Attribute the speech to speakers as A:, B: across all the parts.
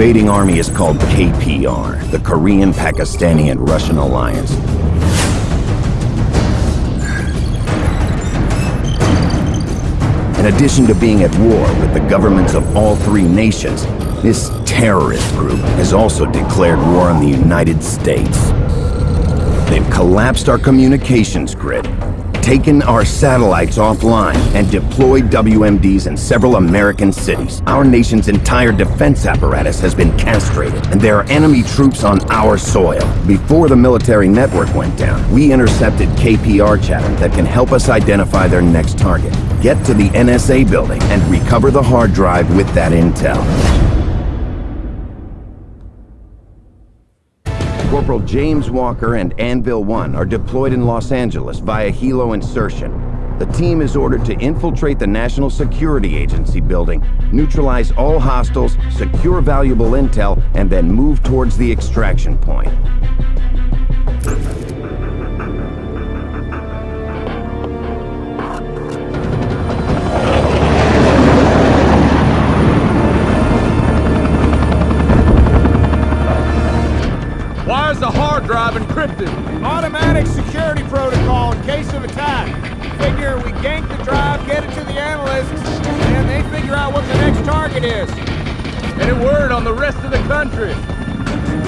A: invading army is called KPR, the Korean, Pakistani, and Russian Alliance. In addition to being at war with the governments of all three nations, this terrorist group has also declared war on the United States. They've collapsed our communications grid, taken our satellites offline, and deployed WMDs in several American cities. Our nation's entire defense apparatus has been castrated, and there are enemy troops on our soil. Before the military network went down, we intercepted KPR chatter that can help us identify their next target. Get to the NSA building and recover the hard drive with that intel. Corporal James Walker and Anvil 1 are deployed in Los Angeles via helo insertion. The team is ordered to infiltrate the National Security Agency building, neutralize all hostiles, secure valuable intel, and then move towards the extraction point.
B: Automatic security protocol in case of attack. Figure we gank the drive, get it to the analysts, and they figure out what the next target is.
C: Any word on the rest of the country?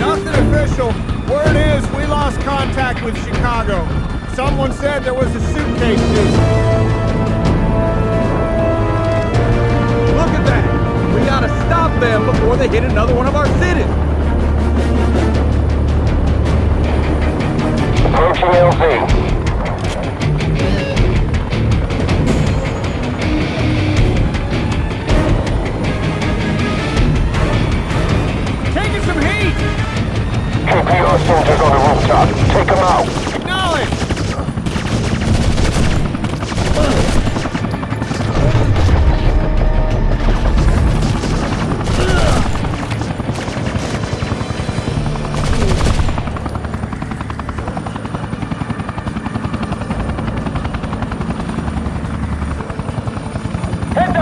B: Nothing official. Word is we lost contact with Chicago. Someone said there was a suitcase loose.
C: Look at that! We gotta stop them before they hit another one of our cities!
D: Approaching LZ.
B: Taking some heat!
D: KPR soldiers on the rooftop. Take them out.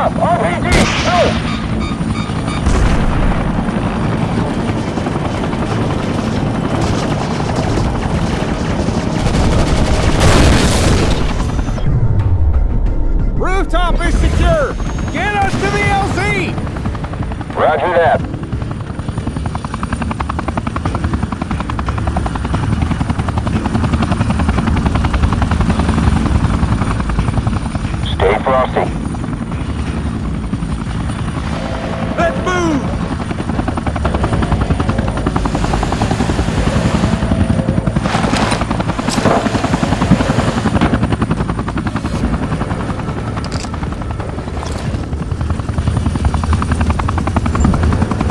D: Up! RPG! Go!
B: Rooftop is secure! Get us to the LZ!
D: Roger that. Stay frosty.
C: Let's move!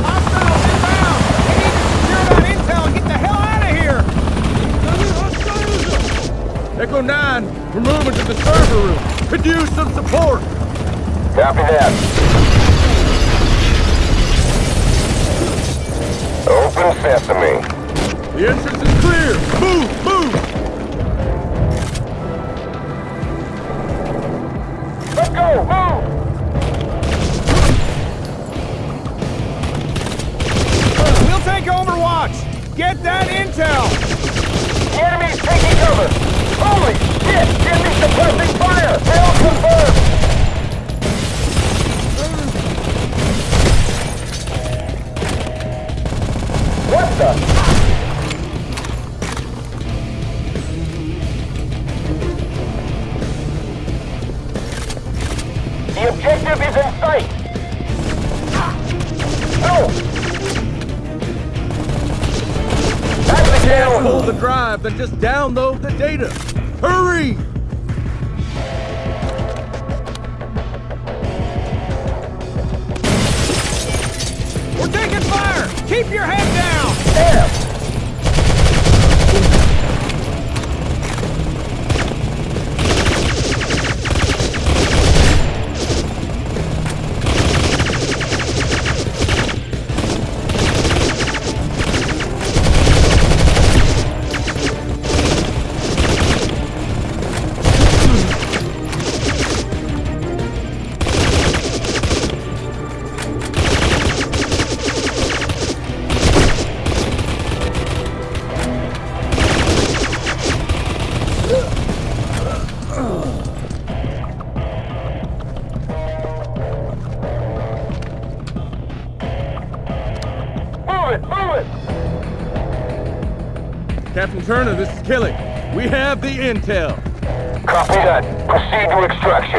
B: Hostiles inbound! We need to secure that intel and get the hell out of here!
C: Echo 9, we're moving to the server room. Could use some support.
D: Copy that. Open sesame.
C: The entrance is clear. Move, move!
D: Let's go! Move!
B: We'll take Overwatch! Get that intel!
D: The enemy's taking cover! Holy shit! Enemy suppressing fire! Hail confirmed! What the? The objective is in sight! No! That's the
C: pull the drive, then just download the data. Hurry!
B: We're taking fire! Keep your head down!
C: The intel.
D: Copy that. Proceed to extraction.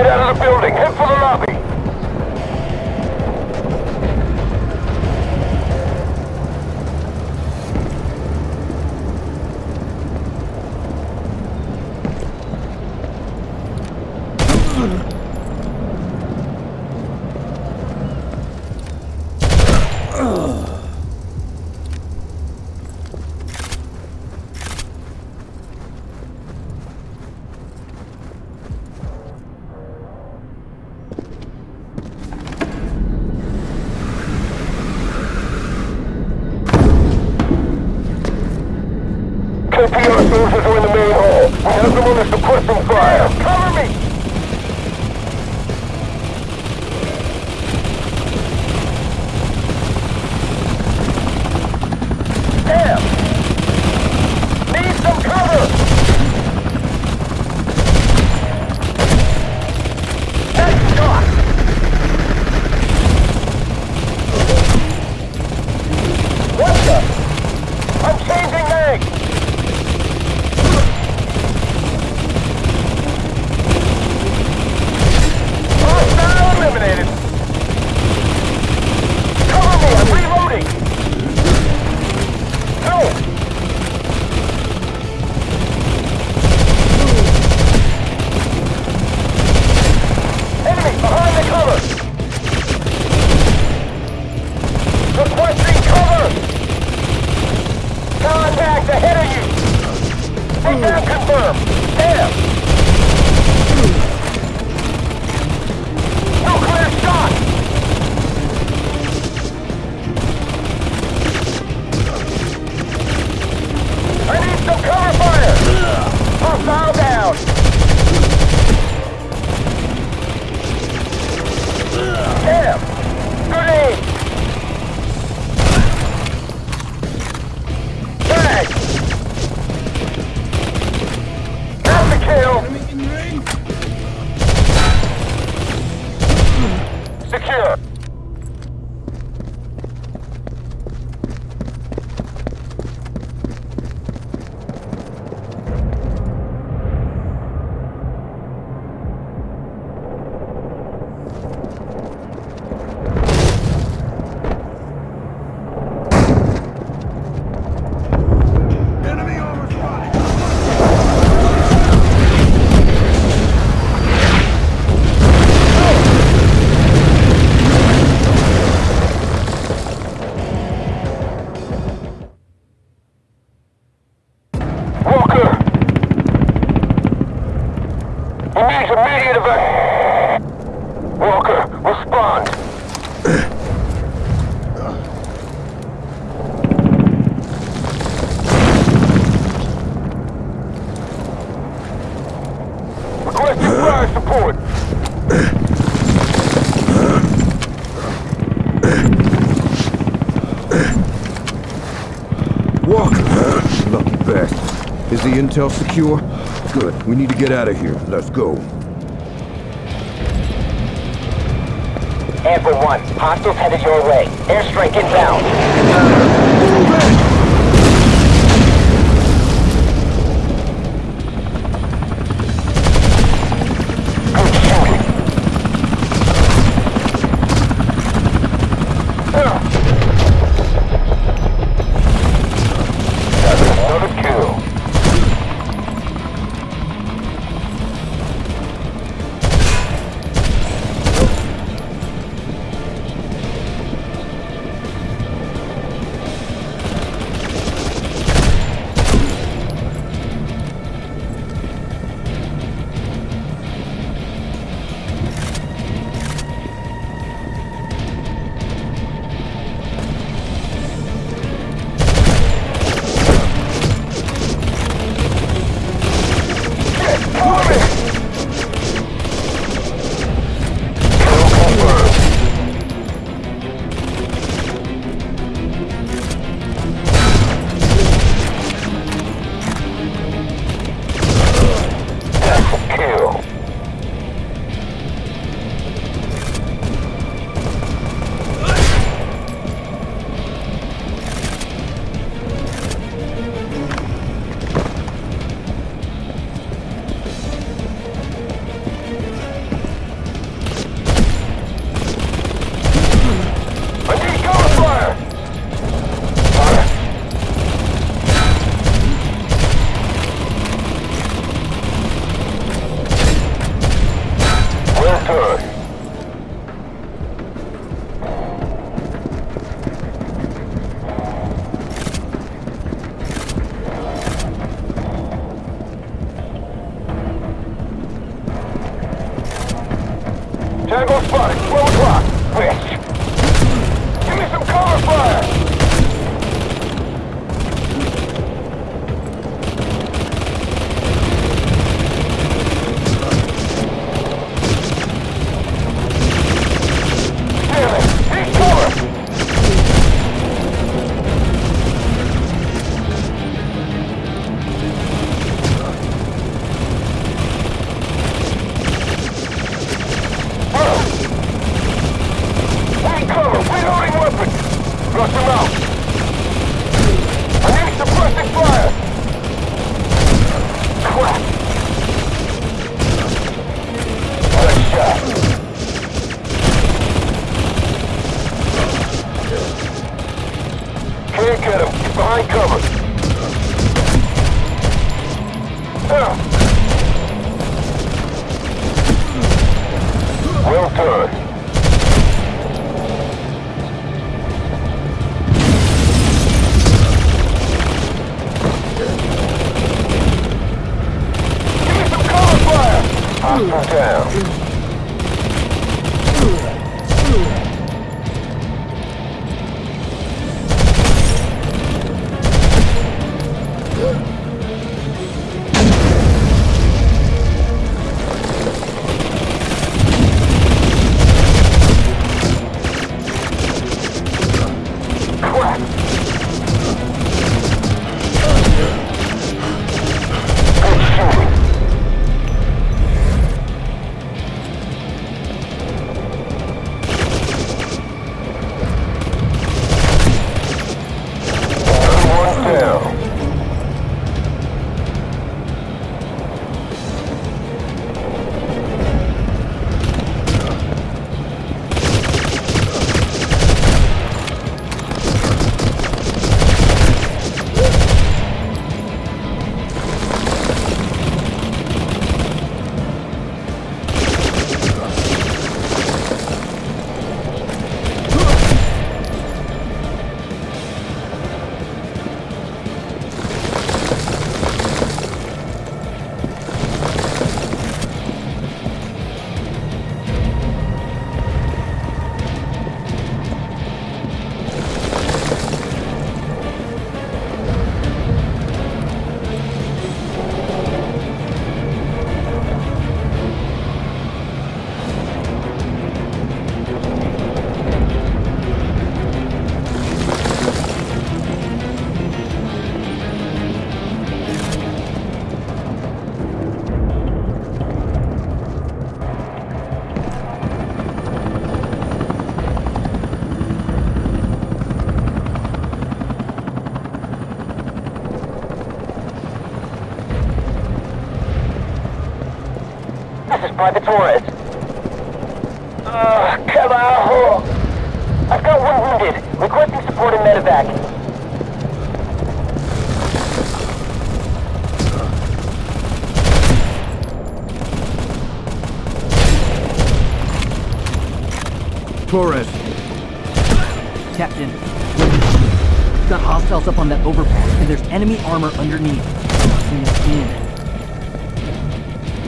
D: Get out of the building. Contact ahead of you! Take down hmm. confirmed! Damn! Nuclear shot! I need some cover fire! Hostile down! Damn! Good aim!
E: Is the intel secure? Good. We need to get out of here. Let's go.
D: Anvil 1, hostiles headed your way. Airstrike inbound. Down. This is Private Torres. Uh, carajo! I've got one wounded. Requesting support in medevac.
E: Torres,
F: Captain, we've got hostiles up on that overpass, and there's enemy armor underneath.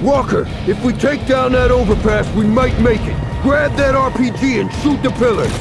E: Walker, if we take down that overpass, we might make it. Grab that RPG and shoot the pillars.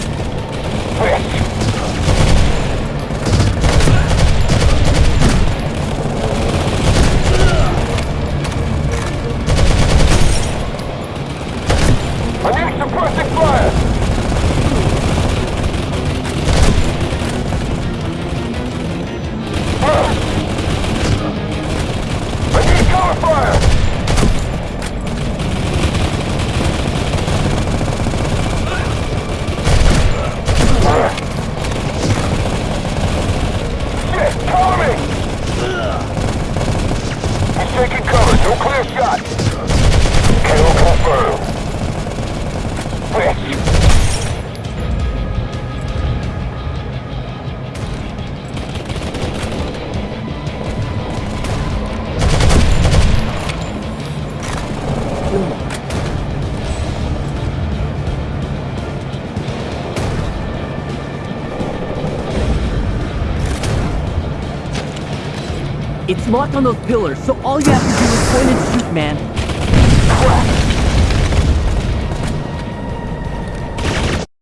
F: locked on those pillars, so all you have to do is point and shoot, man.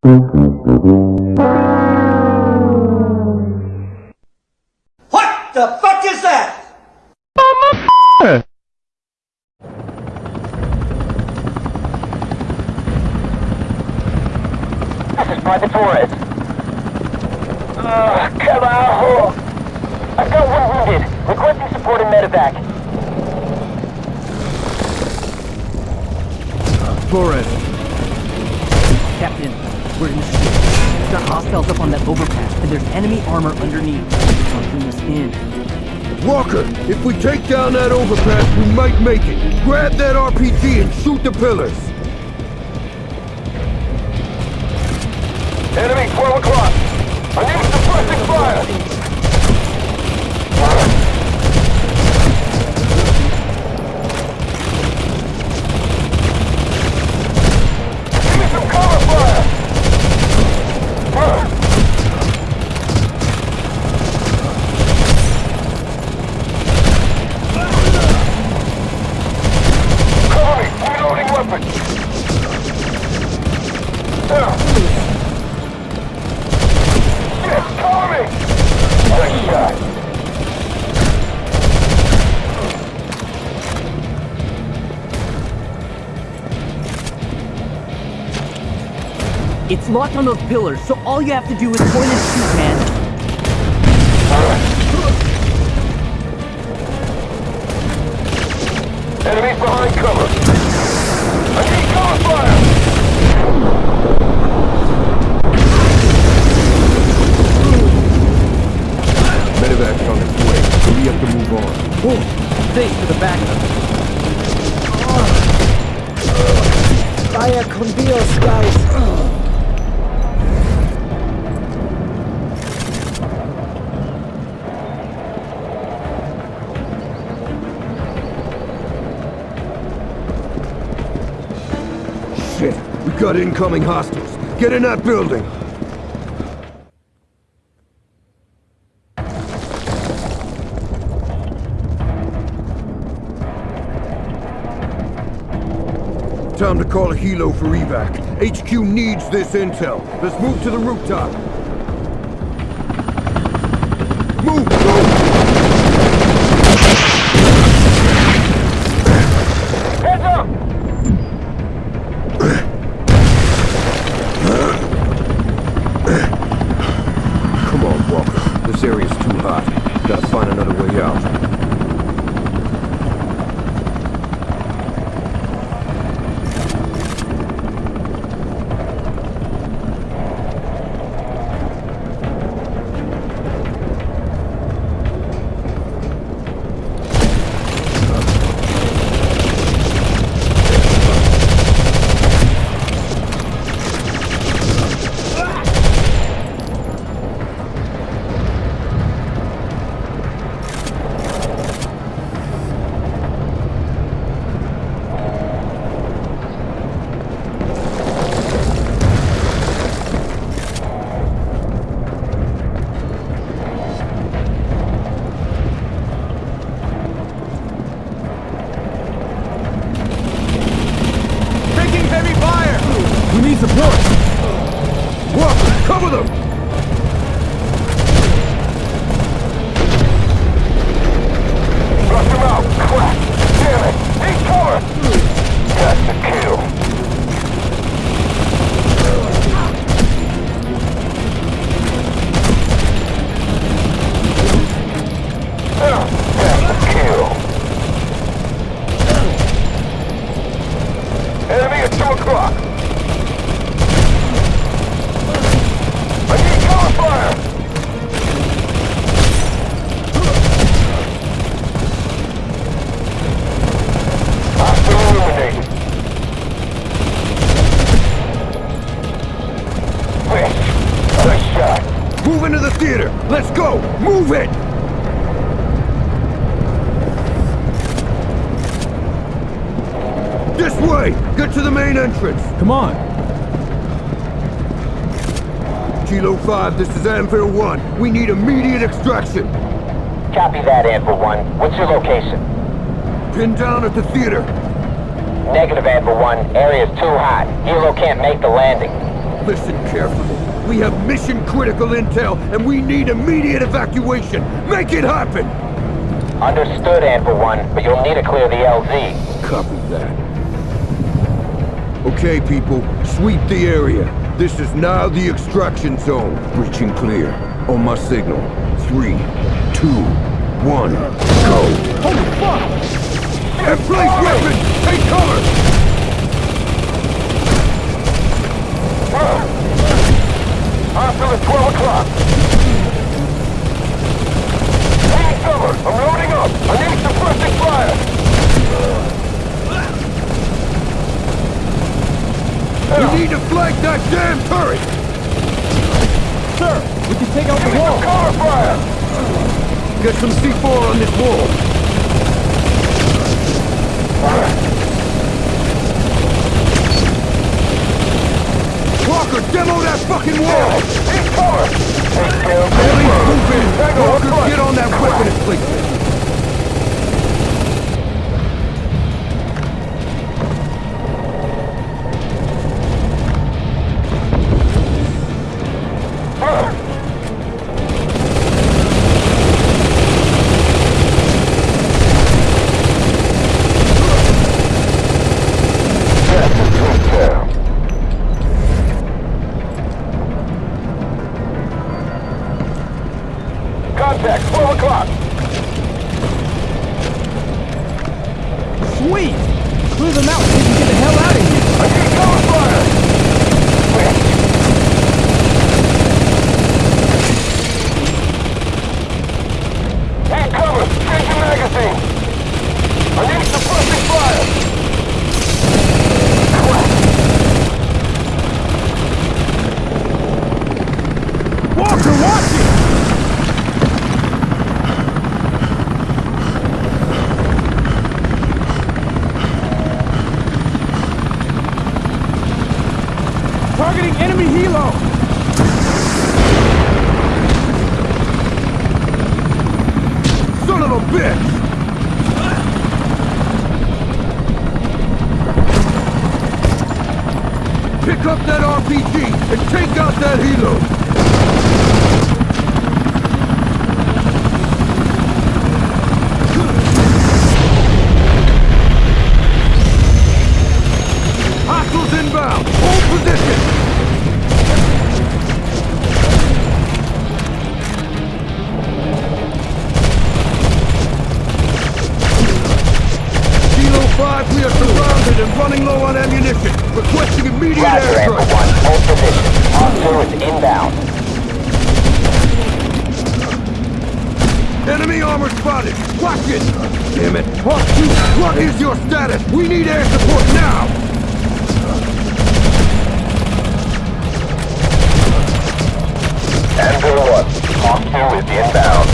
D: Mm-hmm.
E: Flores,
F: Captain, we're in the street. We've got hostiles up on that overpass, and there's enemy armor underneath. Hunting us in.
E: Walker, if we take down that overpass, we might make it. Grab that RPG and shoot the pillars.
D: Enemy 12 o'clock. I need suppressing fire. Give me some cover fire. Cover me. Reloading weapon. Cover me. Nice shot.
F: It's locked on those pillars, so all you have to do is point and shoot, man.
D: Enemies behind cover.
F: Thanks for the backup.
G: Vaya con Dios, guys.
E: Shit, we got incoming hostiles. Get in that building. Time to call a helo for evac. HQ needs this intel. Let's move to the rooftop. Move, go!
D: Heads up.
E: Come on, Walker. This area's too hot. Gotta find another way out.
C: Taking heavy fire!
E: We need support! Walker, cover them! Way! Get to the main entrance!
C: Come on.
E: Kilo 5, this is Anvil 1. We need immediate extraction!
D: Copy that, Anvil 1. What's your location?
E: Pinned down at the theater.
D: Negative, Anvil 1. Area's too hot. Helo can't make the landing.
E: Listen carefully. We have mission-critical intel, and we need immediate evacuation. Make it happen!
D: Understood, Anvil 1, but you'll need to clear the LZ.
E: Copy that. Okay, people, sweep the area. This is now the extraction zone. Breaching clear. On my signal. Three, two, one, go.
B: Holy fuck!
E: Place weapons! Take cover!
D: Hostile at 12 o'clock. Need cover. I'm loading up. I need suppressing fire.
E: We need to flank that damn turret!
B: Sir, we can take out
D: Give
B: the
D: me some
B: wall.
D: cover fire.
E: Get some C4 on this wall. Walker, demo that fucking wall!
D: Take care of
E: Ellie, move in! Walker, get on that weapon and place!
B: Targeting enemy helo!
E: Son of a bitch! Pick up that RPG and take out that helo! Armor spotted! Watch it! Damn it! Hawk 2, what is your status? We need air support now!
D: Anvil 1. Hostile is inbound.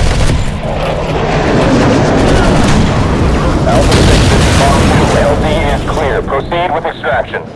D: Alpha 6 is Hawk 2. LZ is clear. Proceed with extraction.